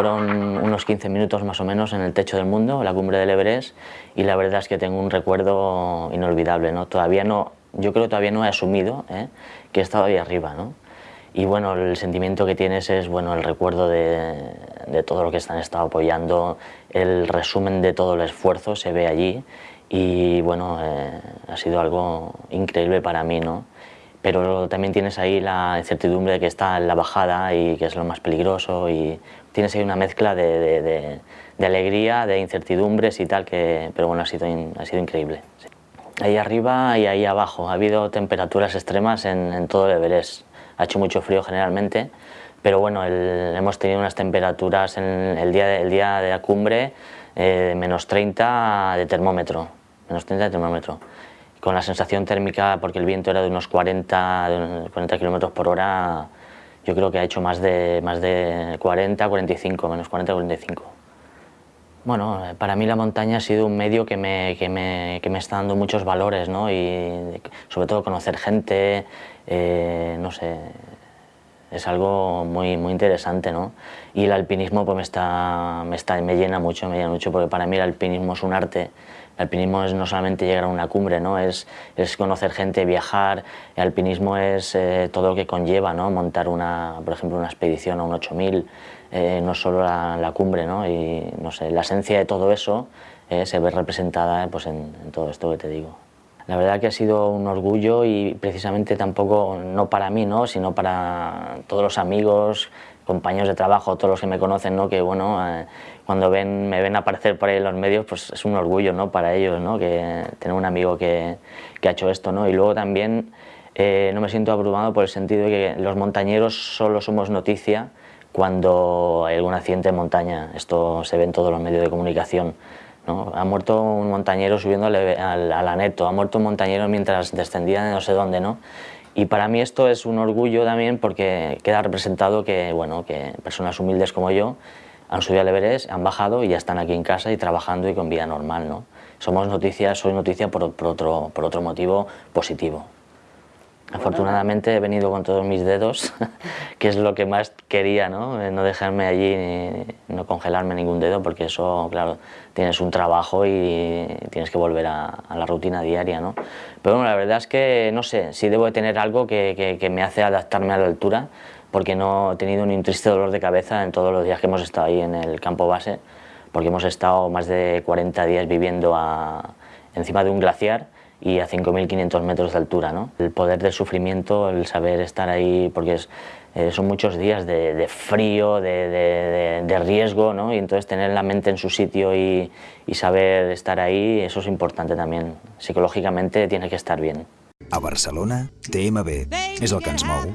fueron unos 15 minutos más o menos en el techo del mundo, la cumbre del Everest, y la verdad es que tengo un recuerdo inolvidable, ¿no? Todavía no, yo creo que todavía no he asumido ¿eh? que he estado ahí arriba, ¿no? Y bueno, el sentimiento que tienes es bueno, el recuerdo de, de todo lo que están estado apoyando, el resumen de todo el esfuerzo se ve allí y bueno, eh, ha sido algo increíble para mí, ¿no? Pero también tienes ahí la incertidumbre de que está en la bajada y que es lo más peligroso y tienes ahí una mezcla de, de, de alegría, de incertidumbres y tal, que, pero bueno, ha sido, ha sido increíble. Sí. Ahí arriba y ahí abajo, ha habido temperaturas extremas en, en todo el Everest, ha hecho mucho frío generalmente, pero bueno, el, hemos tenido unas temperaturas en el día de, el día de la cumbre eh, menos 30 de termómetro, menos 30 de termómetro, con la sensación térmica, porque el viento era de unos 40, de unos 40 kilómetros por hora, yo creo que ha hecho más de, más de 40, 45, menos 40, 45. Bueno, para mí la montaña ha sido un medio que me, que me, que me está dando muchos valores, ¿no? y sobre todo conocer gente, eh, no sé, es algo muy, muy interesante, ¿no? Y el alpinismo pues me, está, me, está, me llena mucho, me llena mucho, porque para mí el alpinismo es un arte. El alpinismo es no solamente llegar a una cumbre, ¿no? es, es conocer gente, viajar. El alpinismo es eh, todo lo que conlleva, ¿no? Montar, una, por ejemplo, una expedición a un 8000, eh, no solo la, la, cumbre, ¿no? Y, no sé, la esencia de todo eso eh, se ve representada pues, en, en todo esto que te digo. La verdad que ha sido un orgullo y precisamente tampoco, no para mí, ¿no? sino para todos los amigos, compañeros de trabajo, todos los que me conocen, ¿no? que bueno, eh, cuando ven, me ven aparecer por ahí en los medios, pues es un orgullo ¿no? para ellos, ¿no? que tener un amigo que, que ha hecho esto. ¿no? Y luego también eh, no me siento abrumado por el sentido de que los montañeros solo somos noticia cuando hay algún accidente en montaña. Esto se ve en todos los medios de comunicación. ¿No? Ha muerto un montañero subiendo al, al, aneto, ha muerto un montañero mientras descendía de no sé dónde, ¿no? Y para mí esto es un orgullo también porque queda representado que, bueno, que personas humildes como yo han subido al Everest, han bajado y ya están aquí en casa y trabajando y con vida normal, ¿no? Somos noticias, soy noticia por, por, otro, por otro motivo positivo. Afortunadamente he venido con todos mis dedos, que es lo que más quería, ¿no? Eh, no dejarme allí, no congelarme ningún dedo, porque eso, claro, tienes un trabajo y tienes que volver a, a, la rutina diaria, ¿no? Pero bueno, la verdad es que, no sé, sí debo de tener algo que, que, que me hace adaptarme a la altura, porque no he tenido ni un triste dolor de cabeza en todos los días que hemos estado ahí en el campo base, porque hemos estado más de 40 días viviendo a, encima de un glaciar, y a 5.500 metros de altura. ¿no? El poder del sufrimiento, el saber estar ahí, porque es, eh, son muchos días de, de frío, de, de, de, riesgo, ¿no? y entonces tener la mente en su sitio y, y saber estar ahí, eso es importante también. Psicològicamente tiene que estar bien. A Barcelona, TMB és el que ens mou.